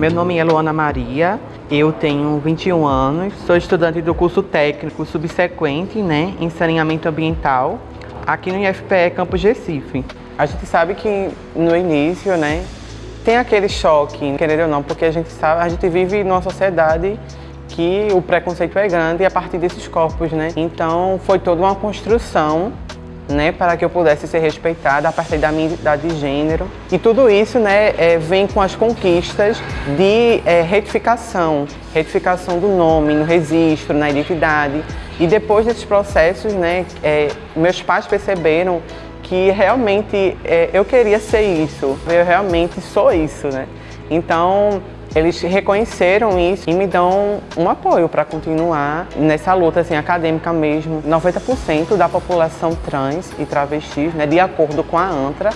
Meu nome é Luana Maria, eu tenho 21 anos, sou estudante do curso técnico subsequente né, em saneamento ambiental aqui no IFPE Campus Recife. A gente sabe que no início né, tem aquele choque, querendo ou não, porque a gente sabe, a gente vive numa sociedade que o preconceito é grande a partir desses corpos, né? Então foi toda uma construção né, para que eu pudesse ser respeitada a partir da minha identidade de gênero. E tudo isso né, é, vem com as conquistas de é, retificação, retificação do nome no registro, na identidade. E depois desses processos, né, é, meus pais perceberam que realmente é, eu queria ser isso, eu realmente sou isso. Né? Então, eles reconheceram isso e me dão um apoio para continuar nessa luta assim, acadêmica mesmo. 90% da população trans e travestis, né, de acordo com a ANTRA,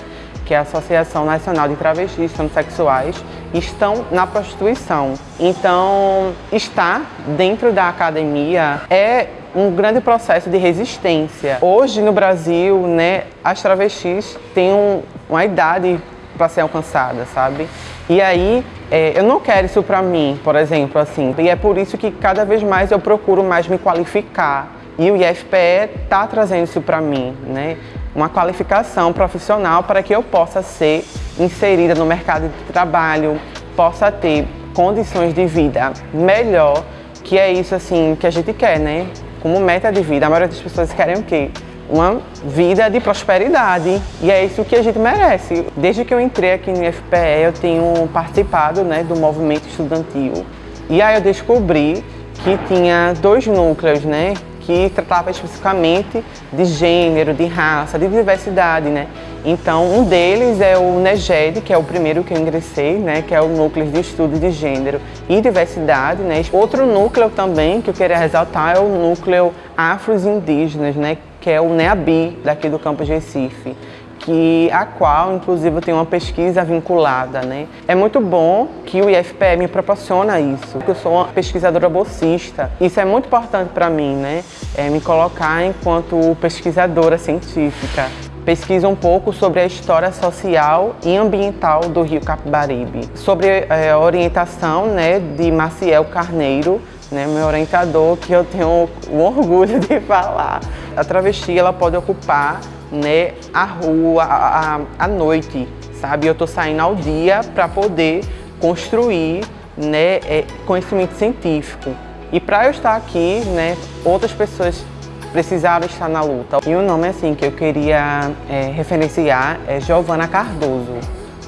que é a Associação Nacional de Travestis Transsexuais, estão na prostituição. Então, estar dentro da academia é um grande processo de resistência. Hoje no Brasil, né, as travestis têm um, uma idade para ser alcançada, sabe? E aí, é, eu não quero isso para mim, por exemplo, assim. E é por isso que cada vez mais eu procuro mais me qualificar. E o IFPE está trazendo isso para mim, né? Uma qualificação profissional para que eu possa ser inserida no mercado de trabalho, possa ter condições de vida melhor, que é isso assim que a gente quer, né? Como meta de vida, a maioria das pessoas querem o quê? Uma vida de prosperidade e é isso que a gente merece. Desde que eu entrei aqui no IFPE, eu tenho participado né, do movimento estudantil e aí eu descobri que tinha dois núcleos, né, que tratava especificamente de gênero, de raça, de diversidade, né. Então, um deles é o NEGED, que é o primeiro que eu ingressei, né, que é o Núcleo de Estudo de Gênero e Diversidade. Né. Outro núcleo também que eu queria ressaltar é o Núcleo Afros Indígenas, né, que é o NEABI, daqui do campus Recife, que a qual, inclusive, eu tenho uma pesquisa vinculada. Né? É muito bom que o IFPE me proporciona isso, eu sou uma pesquisadora bolsista. Isso é muito importante para mim, né? É me colocar enquanto pesquisadora científica. Pesquiso um pouco sobre a história social e ambiental do Rio Capibaribe, sobre é, a orientação né, de Maciel Carneiro, né, meu orientador, que eu tenho o orgulho de falar. A travesti ela pode ocupar né, a rua à, a noite, sabe? Eu estou saindo ao dia para poder construir né, é, conhecimento científico. E para eu estar aqui, né, outras pessoas precisaram estar na luta. E o nome assim que eu queria é, referenciar é Giovana Cardoso,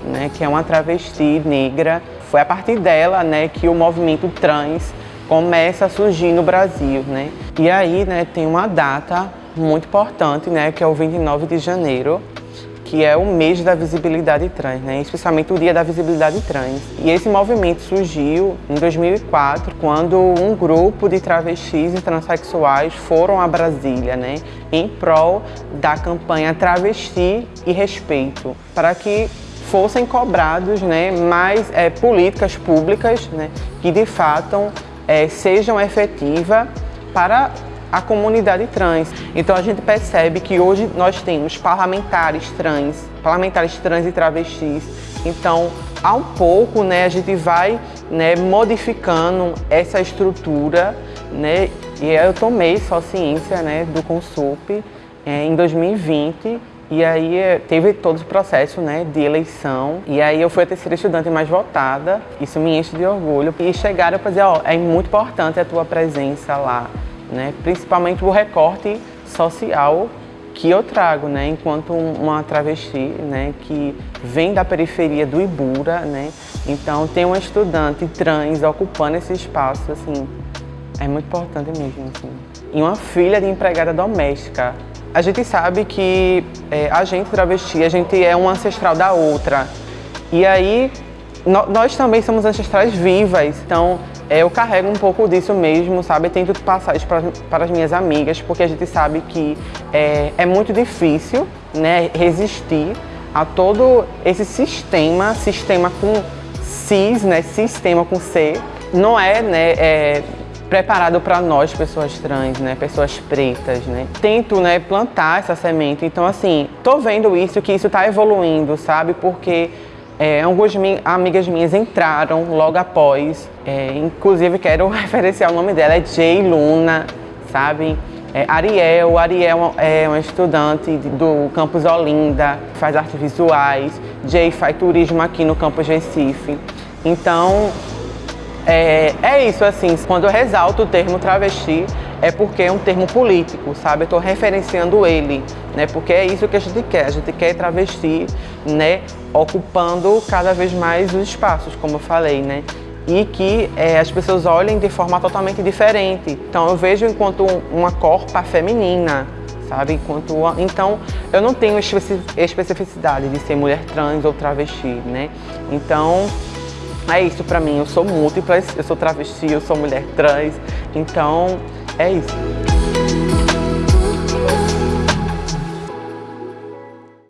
né, que é uma travesti negra. Foi a partir dela né, que o movimento trans começa a surgir no Brasil, né? E aí, né, tem uma data muito importante, né, que é o 29 de janeiro, que é o mês da visibilidade trans, né, especialmente o dia da visibilidade trans. E esse movimento surgiu em 2004, quando um grupo de travestis e transexuais foram a Brasília, né, em prol da campanha Travesti e Respeito, para que fossem cobrados né, mais é, políticas públicas né, que de fato é, sejam efetivas para a comunidade trans. Então a gente percebe que hoje nós temos parlamentares trans, parlamentares trans e travestis. Então, um pouco, né, a gente vai né, modificando essa estrutura, né, e eu tomei só ciência né, do Consup é, em 2020 e aí eh, teve todo o processo né, de eleição. E aí eu fui a terceira estudante mais votada. Isso me enche de orgulho. E chegaram para dizer, ó, é muito importante a tua presença lá. Né? Principalmente o recorte social que eu trago, né, enquanto uma travesti, né, que vem da periferia do Ibura, né, então tem uma estudante trans ocupando esse espaço, assim, é muito importante mesmo, assim. E uma filha de empregada doméstica, a gente sabe que é, a gente travesti, a gente é um ancestral da outra. E aí, no, nós também somos ancestrais vivas, então é, eu carrego um pouco disso mesmo, sabe? Tento passar isso para, para as minhas amigas, porque a gente sabe que é, é muito difícil né, resistir a todo esse sistema, sistema com cis, né, sistema com C, não é, né, é, preparado para nós, pessoas trans, né, pessoas pretas, né. Tento, né, plantar essa semente. Então, assim, tô vendo isso, que isso tá evoluindo, sabe? Porque É, algumas amigas minhas entraram logo após, é, inclusive quero referenciar o nome dela, é Jay Luna, sabe? É, Ariel, Ariel é uma estudante do campus Olinda, faz artes visuais, Jay faz turismo aqui no campus Recife. Então, é, é isso assim, quando eu ressalto o termo travesti, é porque é um termo político, sabe? Eu estou referenciando ele, né? Porque é isso que a gente quer, a gente quer travesti, né? Ocupando cada vez mais os espaços, como eu falei, né? E que é, as pessoas olhem de forma totalmente diferente. Então eu vejo enquanto uma corpa feminina, sabe? Enquanto, então eu não tenho especificidade de ser mulher trans ou travesti, né? Então é isso pra mim, eu sou múltipla, eu sou travesti, eu sou mulher trans, então é isso.